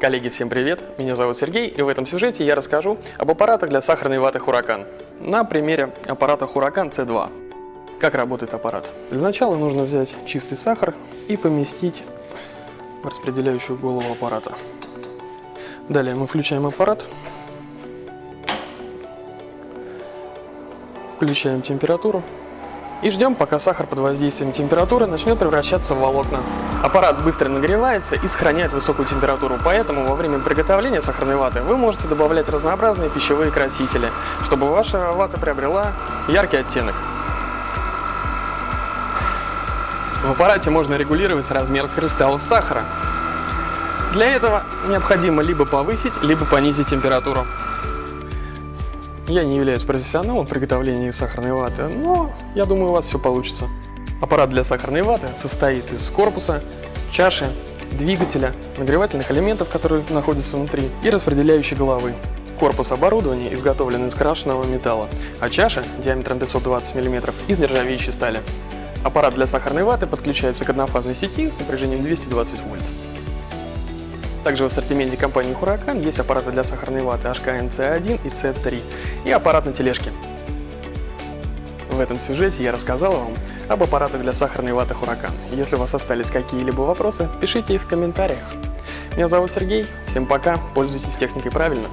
Коллеги, всем привет! Меня зовут Сергей, и в этом сюжете я расскажу об аппаратах для сахарной ваты Huracan. На примере аппарата Huracan C2. Как работает аппарат? Для начала нужно взять чистый сахар и поместить в распределяющую голову аппарата. Далее мы включаем аппарат, включаем температуру и ждем, пока сахар под воздействием температуры начнет превращаться в волокна. Аппарат быстро нагревается и сохраняет высокую температуру, поэтому во время приготовления сахарной ваты вы можете добавлять разнообразные пищевые красители, чтобы ваша вата приобрела яркий оттенок. В аппарате можно регулировать размер кристаллов сахара. Для этого необходимо либо повысить, либо понизить температуру. Я не являюсь профессионалом в приготовлении сахарной ваты, но я думаю у вас все получится. Аппарат для сахарной ваты состоит из корпуса, чаши, двигателя, нагревательных элементов, которые находятся внутри, и распределяющей головы. Корпус оборудования изготовлен из крашеного металла, а чаша диаметром 520 мм из нержавеющей стали. Аппарат для сахарной ваты подключается к однофазной сети напряжением 220 вольт. Также в ассортименте компании Huracan есть аппараты для сахарной ваты HKN C1 и C3 и аппарат на тележке. В этом сюжете я рассказал вам об аппаратах для сахарной ваты Huracan. Если у вас остались какие-либо вопросы, пишите их в комментариях. Меня зовут Сергей, всем пока, пользуйтесь техникой правильно.